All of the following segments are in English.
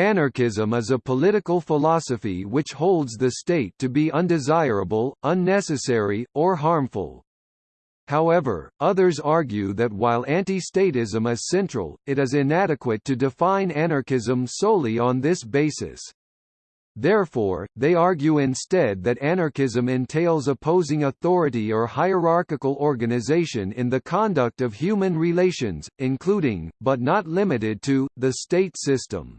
Anarchism is a political philosophy which holds the state to be undesirable, unnecessary, or harmful. However, others argue that while anti-statism is central, it is inadequate to define anarchism solely on this basis. Therefore, they argue instead that anarchism entails opposing authority or hierarchical organization in the conduct of human relations, including, but not limited to, the state system.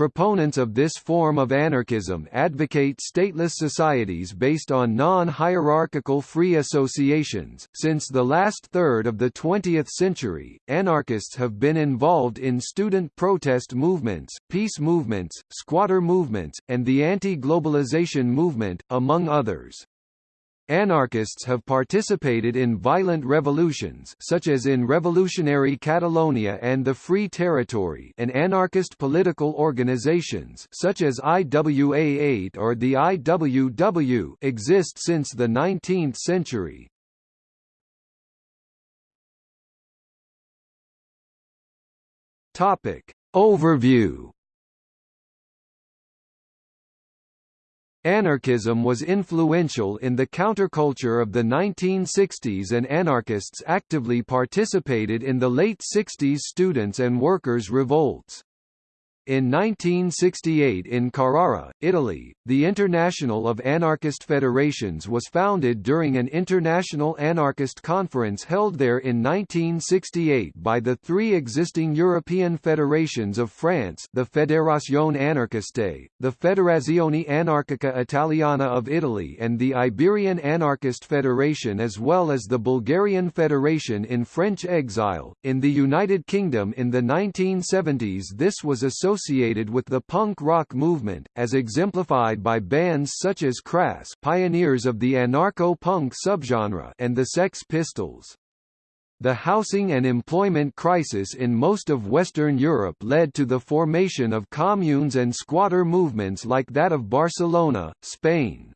Proponents of this form of anarchism advocate stateless societies based on non-hierarchical free associations. Since the last third of the 20th century, anarchists have been involved in student protest movements, peace movements, squatter movements, and the anti-globalization movement, among others. Anarchists have participated in violent revolutions such as in Revolutionary Catalonia and the Free Territory and anarchist political organizations such as IWA-AIT or the IWW exist since the 19th century. Topic. Overview Anarchism was influential in the counterculture of the 1960s and anarchists actively participated in the late 60s students' and workers' revolts. In 1968 in Carrara, Italy, the International of Anarchist Federations was founded during an international anarchist conference held there in 1968 by the three existing European federations of France the Fédération Anarchiste, the Federazione Anarchica Italiana of Italy and the Iberian Anarchist Federation as well as the Bulgarian Federation in French exile. In the United Kingdom in the 1970s this was associated associated with the punk rock movement, as exemplified by bands such as Crass pioneers of the anarcho-punk subgenre and the Sex Pistols. The housing and employment crisis in most of Western Europe led to the formation of communes and squatter movements like that of Barcelona, Spain.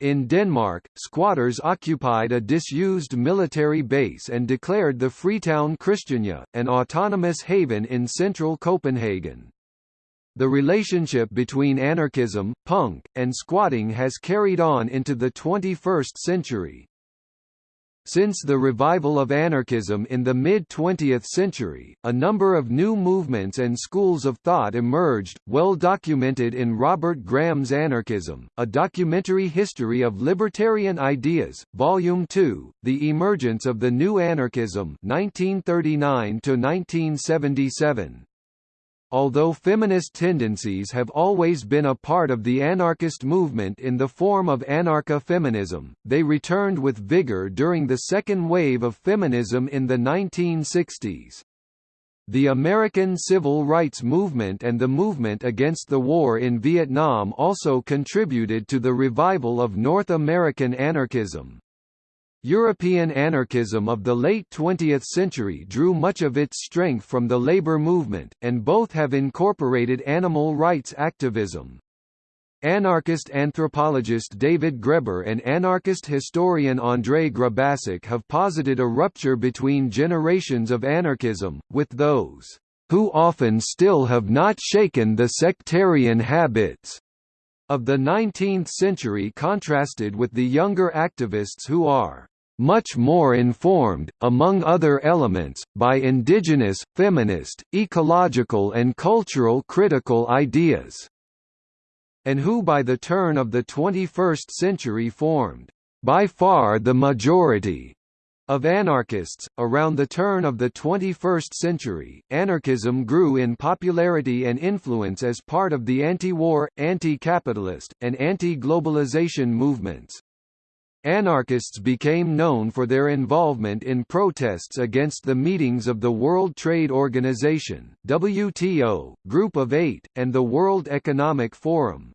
In Denmark, squatters occupied a disused military base and declared the Freetown Christiania, an autonomous haven in central Copenhagen. The relationship between anarchism, punk, and squatting has carried on into the 21st century. Since the revival of anarchism in the mid-20th century, a number of new movements and schools of thought emerged, well documented in Robert Graham's Anarchism, A Documentary History of Libertarian Ideas, Volume 2, The Emergence of the New Anarchism 1939 1977. Although feminist tendencies have always been a part of the anarchist movement in the form of anarcha-feminism, they returned with vigor during the second wave of feminism in the 1960s. The American Civil Rights Movement and the movement against the war in Vietnam also contributed to the revival of North American anarchism. European anarchism of the late 20th century drew much of its strength from the labor movement, and both have incorporated animal rights activism. Anarchist anthropologist David Graeber and anarchist historian Andrej Grubačić have posited a rupture between generations of anarchism, with those who often still have not shaken the sectarian habits of the 19th century contrasted with the younger activists who are much more informed, among other elements, by indigenous, feminist, ecological and cultural critical ideas, and who by the turn of the 21st century formed, by far the majority, of anarchists. Around the turn of the 21st century, anarchism grew in popularity and influence as part of the anti-war, anti-capitalist, and anti-globalization movements. Anarchists became known for their involvement in protests against the meetings of the World Trade Organization WTO, Group of Eight, and the World Economic Forum.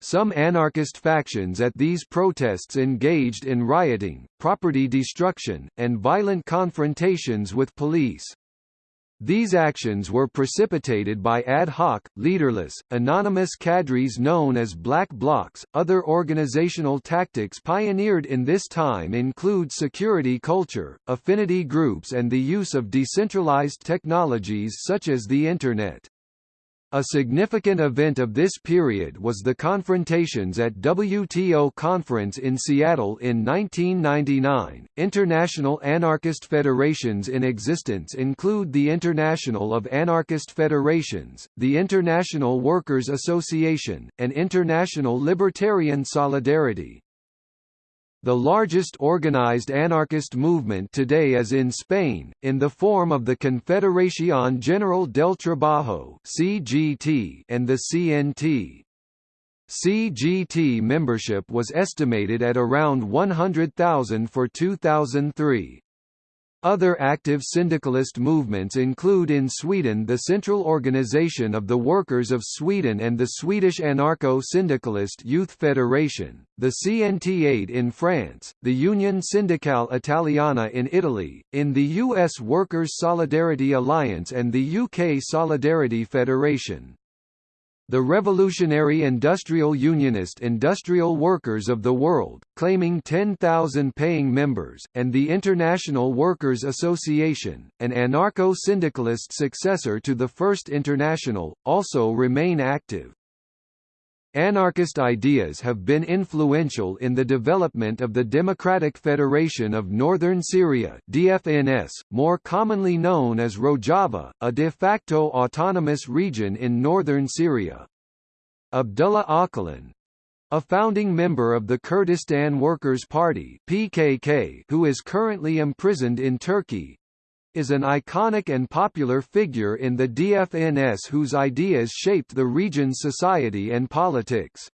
Some anarchist factions at these protests engaged in rioting, property destruction, and violent confrontations with police. These actions were precipitated by ad hoc, leaderless, anonymous cadres known as black blocs. Other organizational tactics pioneered in this time include security culture, affinity groups, and the use of decentralized technologies such as the Internet. A significant event of this period was the confrontations at WTO conference in Seattle in 1999. International anarchist federations in existence include the International of Anarchist Federations, the International Workers Association, and International Libertarian Solidarity. The largest organized anarchist movement today is in Spain, in the form of the Confederación General del Trabajo (CGT) and the CNT. CGT membership was estimated at around 100,000 for 2003. Other active syndicalist movements include in Sweden the Central Organization of the Workers of Sweden and the Swedish Anarcho-Syndicalist Youth Federation, the CNT-AIT in France, the Union Sindacale Italiana in Italy, in the US Workers' Solidarity Alliance and the UK Solidarity Federation the Revolutionary Industrial Unionist Industrial Workers of the World, claiming 10,000 paying members, and the International Workers Association, an anarcho-syndicalist successor to the First International, also remain active. Anarchist ideas have been influential in the development of the Democratic Federation of Northern Syria DFNS, more commonly known as Rojava, a de facto autonomous region in northern Syria. Abdullah Öcalan, a founding member of the Kurdistan Workers' Party PKK who is currently imprisoned in Turkey, is an iconic and popular figure in the DFNS whose ideas shaped the region's society and politics.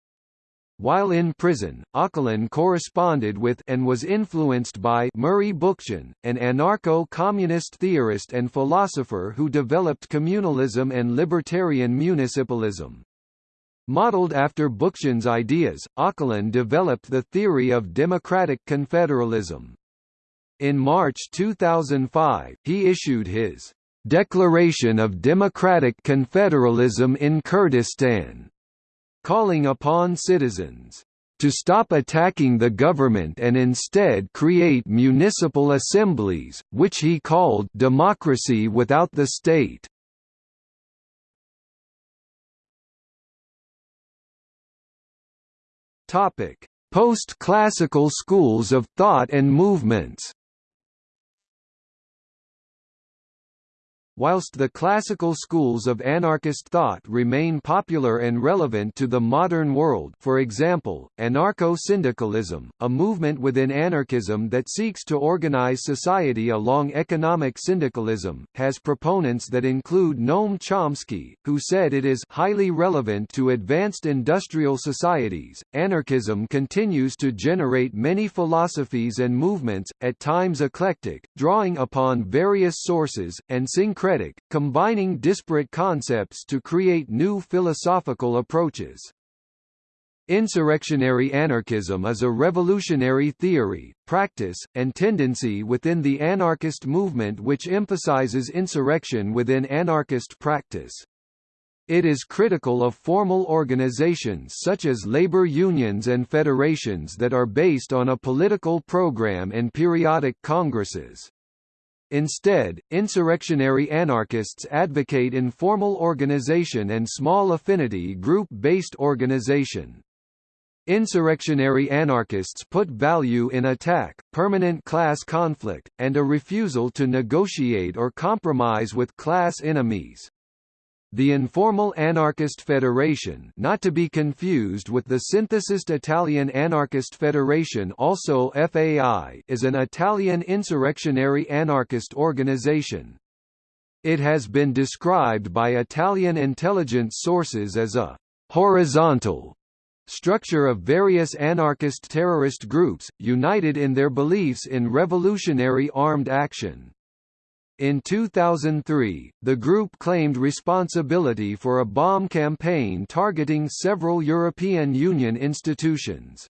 While in prison, Öcalan corresponded with and was influenced by Murray Bookchin, an anarcho-communist theorist and philosopher who developed communalism and libertarian municipalism. Modeled after Bookchin's ideas, Öcalan developed the theory of democratic confederalism. In March 2005, he issued his Declaration of Democratic Confederalism in Kurdistan, calling upon citizens to stop attacking the government and instead create municipal assemblies, which he called democracy without the state. Post-classical schools of thought and movements Whilst the classical schools of anarchist thought remain popular and relevant to the modern world for example, anarcho-syndicalism, a movement within anarchism that seeks to organize society along economic syndicalism, has proponents that include Noam Chomsky, who said it is highly relevant to advanced industrial societies. Anarchism continues to generate many philosophies and movements, at times eclectic, drawing upon various sources, and syncretic syncretic, combining disparate concepts to create new philosophical approaches. Insurrectionary anarchism is a revolutionary theory, practice, and tendency within the anarchist movement which emphasizes insurrection within anarchist practice. It is critical of formal organizations such as labor unions and federations that are based on a political program and periodic congresses. Instead, insurrectionary anarchists advocate informal organization and small affinity group-based organization. Insurrectionary anarchists put value in attack, permanent class conflict, and a refusal to negotiate or compromise with class enemies. The informal anarchist federation not to be confused with the synthesist Italian Anarchist Federation also FAI is an Italian insurrectionary anarchist organization. It has been described by Italian intelligence sources as a «horizontal» structure of various anarchist terrorist groups, united in their beliefs in revolutionary armed action. In 2003, the group claimed responsibility for a bomb campaign targeting several European Union institutions.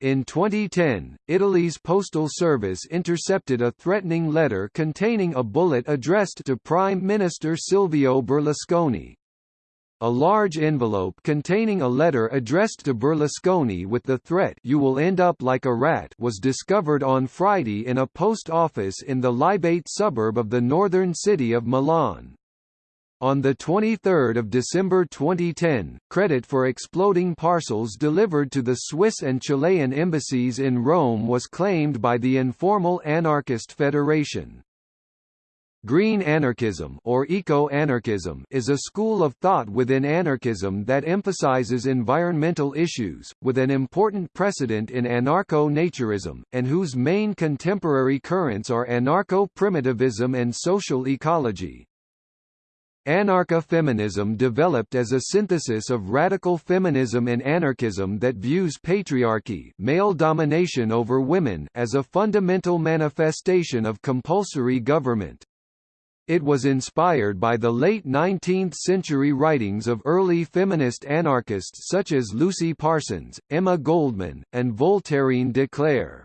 In 2010, Italy's postal service intercepted a threatening letter containing a bullet addressed to Prime Minister Silvio Berlusconi. A large envelope containing a letter addressed to Berlusconi with the threat you will end up like a rat was discovered on Friday in a post office in the Lambrate suburb of the northern city of Milan. On 23 December 2010, credit for exploding parcels delivered to the Swiss and Chilean embassies in Rome was claimed by the informal anarchist federation. Green anarchism or eco-anarchism is a school of thought within anarchism that emphasizes environmental issues, with an important precedent in anarcho-naturism, and whose main contemporary currents are anarcho-primitivism and social ecology. Anarcha-feminism developed as a synthesis of radical feminism and anarchism that views patriarchy male domination over women as a fundamental manifestation of compulsory government. It was inspired by the late 19th-century writings of early feminist anarchists such as Lucy Parsons, Emma Goldman, and Voltairine de Cleyre.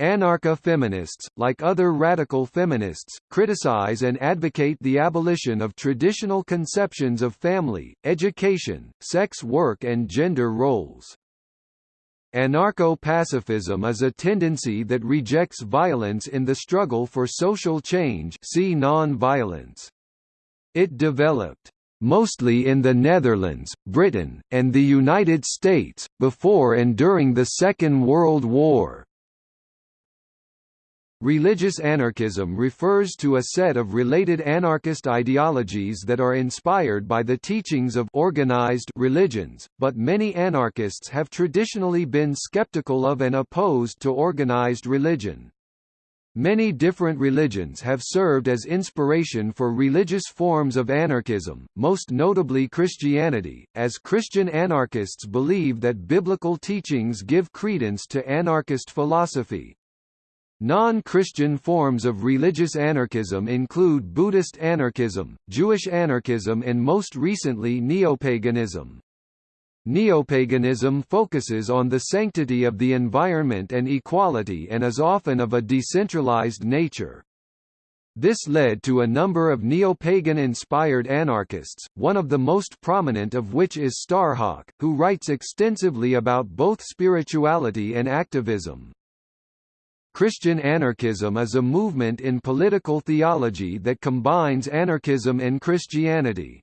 Anarcha-feminists, like other radical feminists, criticize and advocate the abolition of traditional conceptions of family, education, sex work and gender roles. Anarcho-pacifism is a tendency that rejects violence in the struggle for social change see non-violence. It developed mostly in the Netherlands, Britain, and the United States, before and during the Second World War. Religious anarchism refers to a set of related anarchist ideologies that are inspired by the teachings of organized religions, but many anarchists have traditionally been skeptical of and opposed to organized religion. Many different religions have served as inspiration for religious forms of anarchism, most notably Christianity, as Christian anarchists believe that biblical teachings give credence to anarchist philosophy. Non-Christian forms of religious anarchism include Buddhist anarchism, Jewish anarchism and most recently neopaganism. Neopaganism focuses on the sanctity of the environment and equality and is often of a decentralized nature. This led to a number of neo-pagan-inspired anarchists, one of the most prominent of which is Starhawk, who writes extensively about both spirituality and activism. Christian anarchism is a movement in political theology that combines anarchism and Christianity.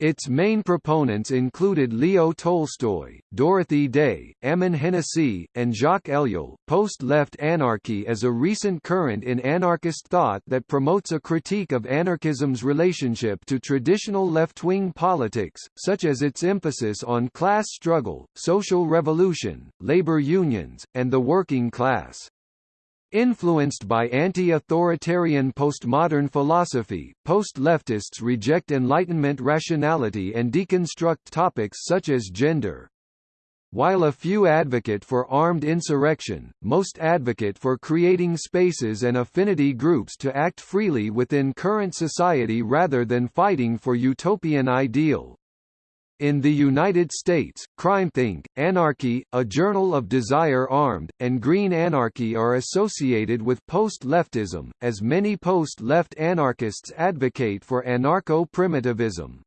Its main proponents included Leo Tolstoy, Dorothy Day, Ammon Hennacy, and Jacques Ellul. Post-left anarchy is a recent current in anarchist thought that promotes a critique of anarchism's relationship to traditional left-wing politics, such as its emphasis on class struggle, social revolution, labor unions, and the working class. Influenced by anti-authoritarian postmodern philosophy, post-leftists reject Enlightenment rationality and deconstruct topics such as gender. While a few advocate for armed insurrection, most advocate for creating spaces and affinity groups to act freely within current society rather than fighting for utopian ideal. In the United States, CrimethInc., Anarchy, A Journal of Desire Armed, and Green Anarchy are associated with post-leftism, as many post-left anarchists advocate for anarcho-primitivism.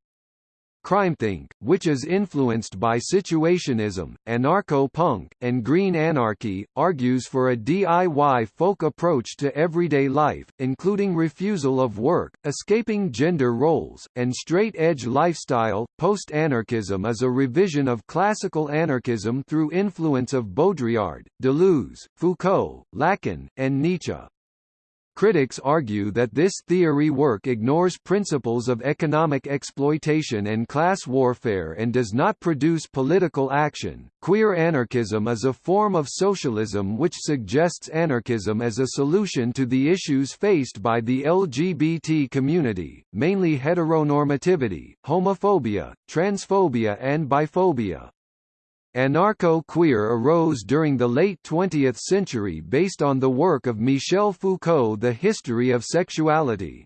CrimethInc., which is influenced by situationism, anarcho-punk, and green anarchy, argues for a DIY folk approach to everyday life, including refusal of work, escaping gender roles, and straight-edge lifestyle. Post-anarchism is a revision of classical anarchism through influence of Baudrillard, Deleuze, Foucault, Lacan, and Nietzsche. Critics argue that this theory work ignores principles of economic exploitation and class warfare and does not produce political action. Queer anarchism is a form of socialism which suggests anarchism as a solution to the issues faced by the LGBT community, mainly heteronormativity, homophobia, transphobia and biphobia. Anarcho-queer arose during the late 20th century based on the work of Michel Foucault The History of Sexuality.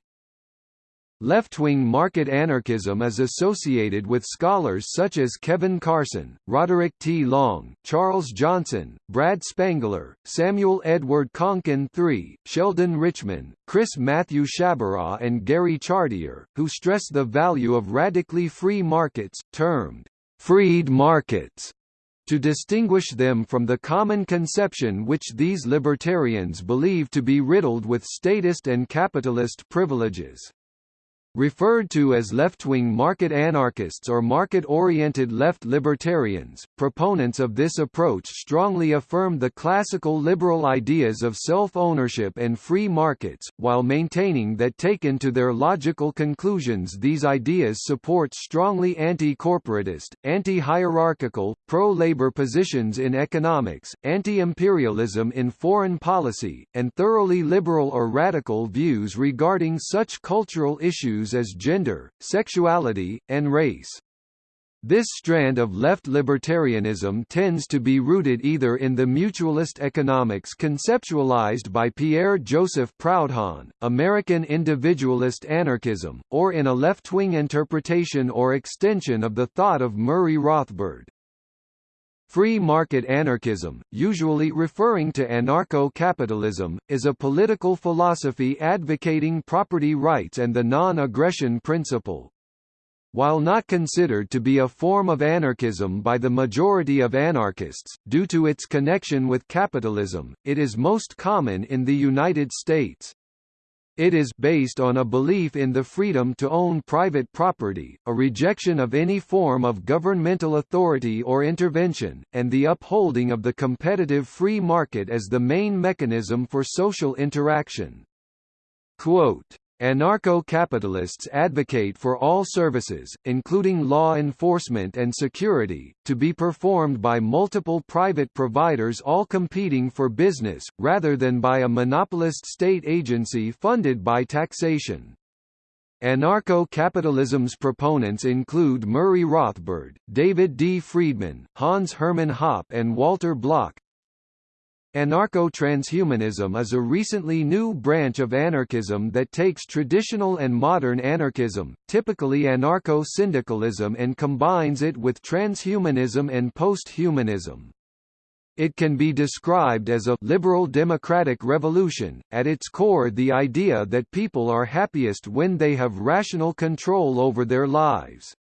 Left-wing market anarchism is associated with scholars such as Kevin Carson, Roderick T. Long, Charles Johnson, Brad Spangler, Samuel Edward Konkin III, Sheldon Richman, Chris Matthew Sciabarra and Gary Chartier, who stress the value of radically free markets, termed freed markets to distinguish them from the common conception which these libertarians believe to be riddled with statist and capitalist privileges. Referred to as left-wing market anarchists or market-oriented left libertarians, proponents of this approach strongly affirm the classical liberal ideas of self-ownership and free markets, while maintaining that taken to their logical conclusions these ideas support strongly anti-corporatist, anti-hierarchical, pro-labor positions in economics, anti-imperialism in foreign policy, and thoroughly liberal or radical views regarding such cultural issues issues as gender, sexuality, and race. This strand of left libertarianism tends to be rooted either in the mutualist economics conceptualized by Pierre-Joseph Proudhon, American individualist anarchism, or in a left-wing interpretation or extension of the thought of Murray Rothbard. Free market anarchism, usually referring to anarcho-capitalism, is a political philosophy advocating property rights and the non-aggression principle. While not considered to be a form of anarchism by the majority of anarchists, due to its connection with capitalism, it is most common in the United States. It is based on a belief in the freedom to own private property, a rejection of any form of governmental authority or intervention, and the upholding of the competitive free market as the main mechanism for social interaction. Quote, Anarcho-capitalists advocate for all services, including law enforcement and security, to be performed by multiple private providers all competing for business, rather than by a monopolist state agency funded by taxation. Anarcho-capitalism's proponents include Murray Rothbard, David D. Friedman, Hans Hermann Hoppe and Walter Block, Anarcho-transhumanism is a recently new branch of anarchism that takes traditional and modern anarchism, typically anarcho-syndicalism and combines it with transhumanism and post-humanism. It can be described as a liberal democratic revolution, at its core the idea that people are happiest when they have rational control over their lives.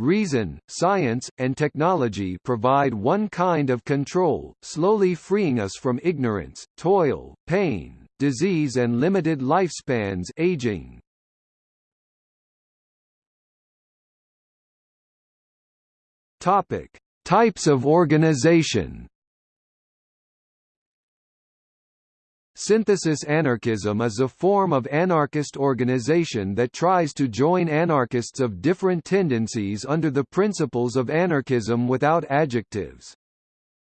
Reason, science, and technology provide one kind of control, slowly freeing us from ignorance, toil, pain, disease and limited lifespans aging. Topic: Types of organization. Synthesis anarchism is a form of anarchist organization that tries to join anarchists of different tendencies under the principles of anarchism without adjectives.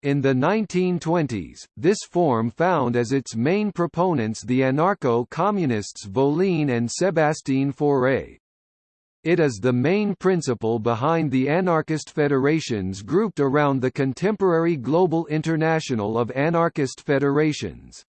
In the 1920s, this form found as its main proponents the anarcho-communists Voline and Sébastien Faure. It is the main principle behind the anarchist federations grouped around the contemporary Global International of Anarchist Federations.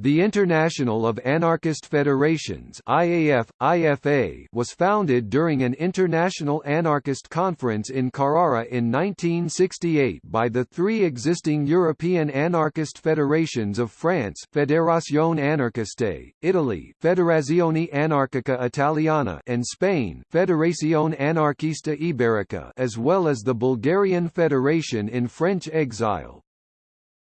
The International of Anarchist Federations IAF, IFA was founded during an international anarchist conference in Carrara in 1968 by the three existing European anarchist federations of France Fédération Anarchiste, Italy Federazione Anarchica Italiana and Spain Federazione Anarchista Ibérica as well as the Bulgarian Federation in French exile.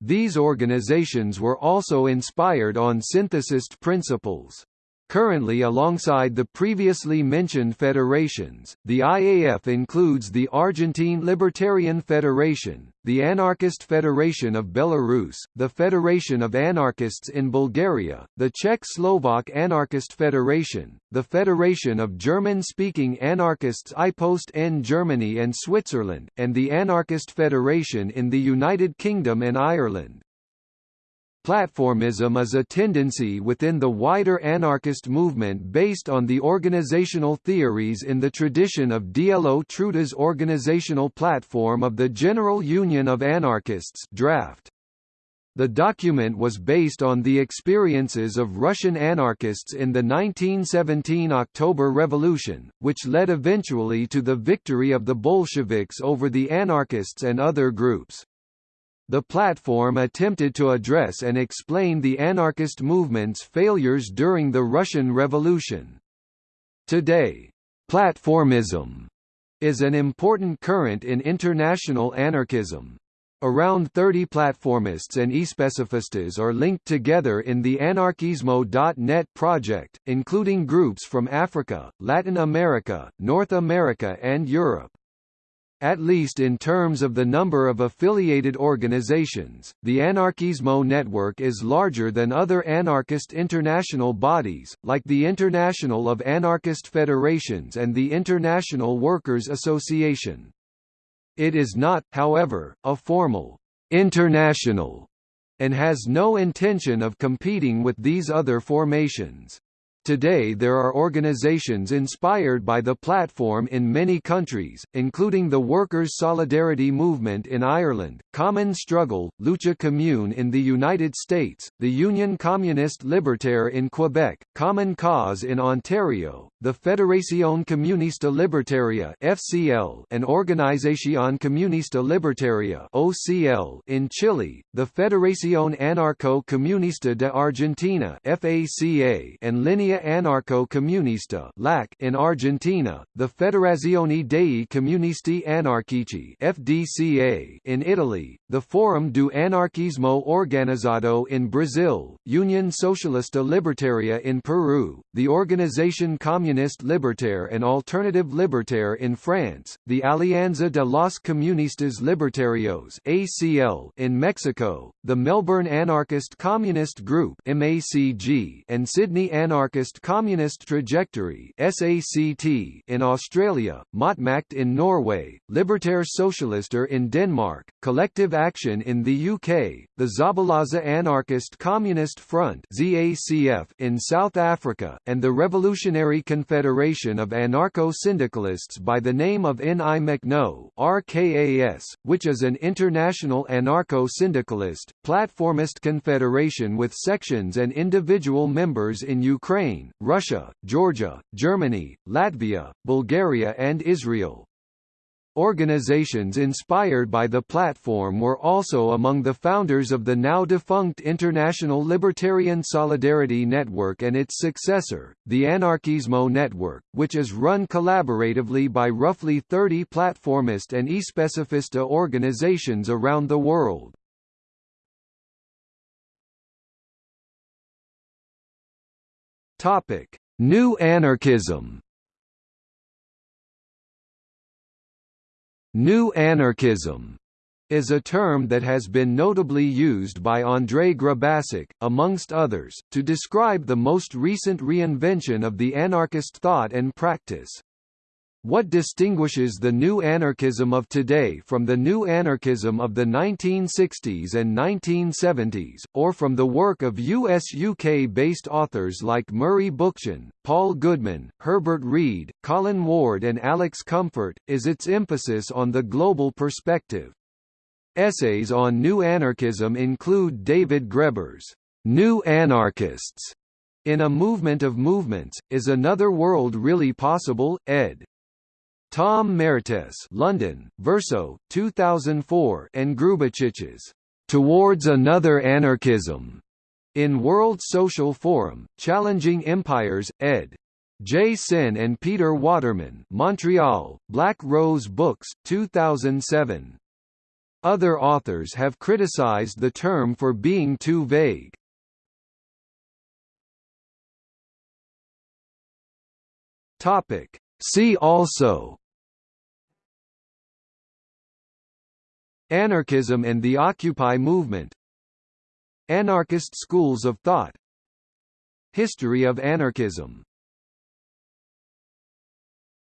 These organizations were also inspired on synthesist principles. Currently alongside the previously mentioned federations, the IAF includes the Argentine Libertarian Federation, the Anarchist Federation of Belarus, the Federation of Anarchists in Bulgaria, the Czech-Slovak Anarchist Federation, the Federation of German-speaking anarchists IPOST in Germany and Switzerland, and the Anarchist Federation in the United Kingdom and Ireland. Platformism is a tendency within the wider anarchist movement based on the organizational theories in the tradition of Dielo Truda's organizational platform of the General Union of Anarchists draft. The document was based on the experiences of Russian anarchists in the 1917 October Revolution, which led eventually to the victory of the Bolsheviks over the anarchists and other groups. The platform attempted to address and explain the anarchist movement's failures during the Russian Revolution. Today, platformism is an important current in international anarchism. Around 30 platformists and especifistas are linked together in the Anarkismo.net project, including groups from Africa, Latin America, North America and Europe. At least in terms of the number of affiliated organizations, the Anarkismo network is larger than other anarchist international bodies, like the International of Anarchist Federations and the International Workers' Association. It is not, however, a formal international and has no intention of competing with these other formations. Today there are organizations inspired by the platform in many countries, including the Workers' Solidarity Movement in Ireland, Common Struggle, Lucha Commune in the United States, the Union Communiste Libertaire in Quebec, Common Cause in Ontario, the Federación Comunista Libertaria (FCL) and Organización Comunista Libertaria (OCL) in Chile, the Federación Anarco-Comunista de Argentina (FACA) and Linea Anarco-Comunista (LAC) in Argentina, the Federazione dei Comunisti Anarchici (FDCA) in Italy, the Forum do Anarquismo Organizado in Brazil, Union Socialista Libertaria in Peru, the Organization Communiste Libertaire and Alternative Libertaire in France, the Alianza de los Comunistas Libertarios (ACL) in Mexico, the Melbourne Anarchist Communist Group (MACG) and Sydney Anarchist Communist Trajectory SACT in Australia, Motmakt in Norway, Libertære Socialister in Denmark, Collective Action in the UK, the Zabalaza Anarchist Communist Front ZACF in South Africa, and the Revolutionary Confederation of Anarcho-Syndicalists by the name of NI RKAS, which is an international anarcho-syndicalist, platformist confederation with sections and individual members in Ukraine, Russia, Georgia, Germany, Latvia, Bulgaria and Israel. Organizations inspired by the platform were also among the founders of the now-defunct International Libertarian Solidarity Network and its successor, the Anarkismo Network, which is run collaboratively by roughly 30 platformist and especifista organizations around the world. Topic: New Anarchism. New Anarchism is a term that has been notably used by Andrej Grubačić, amongst others, to describe the most recent reinvention of the anarchist thought and practice. What distinguishes the new anarchism of today from the new anarchism of the 1960s and 1970s, or from the work of US-UK-based authors like Murray Bookchin, Paul Goodman, Herbert Read, Colin Ward and Alex Comfort, is its emphasis on the global perspective. Essays on new anarchism include David Graeber's New Anarchists in a Movement of Movements, Is Another World Really Possible, ed. Tom Mertes London, Verso, 2004 and Grubačić's Towards Another Anarchism in World Social Forum, Challenging Empires, ed. J. Sen and Peter Waterman Montreal, Black Rose Books, 2007. Other authors have criticized the term for being too vague. Topic. See also Anarchism and the Occupy movement Anarchist schools of thought History of anarchism